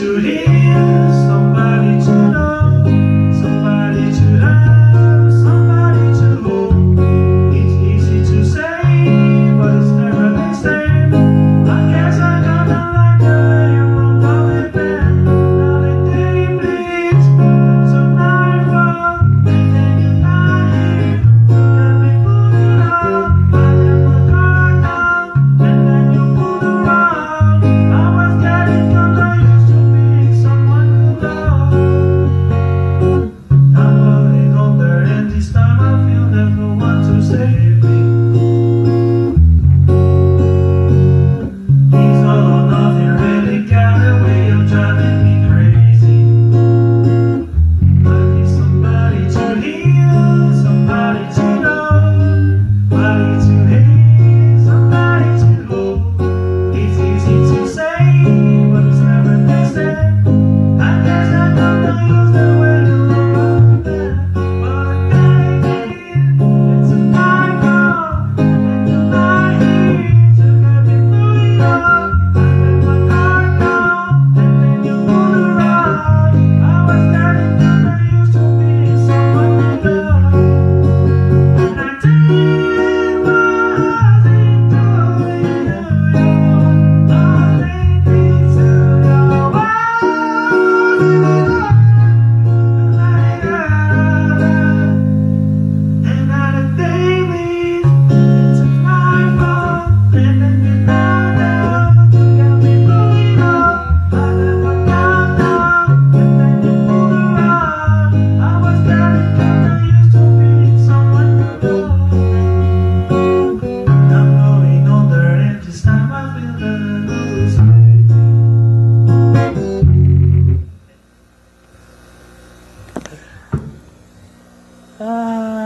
to the Ah.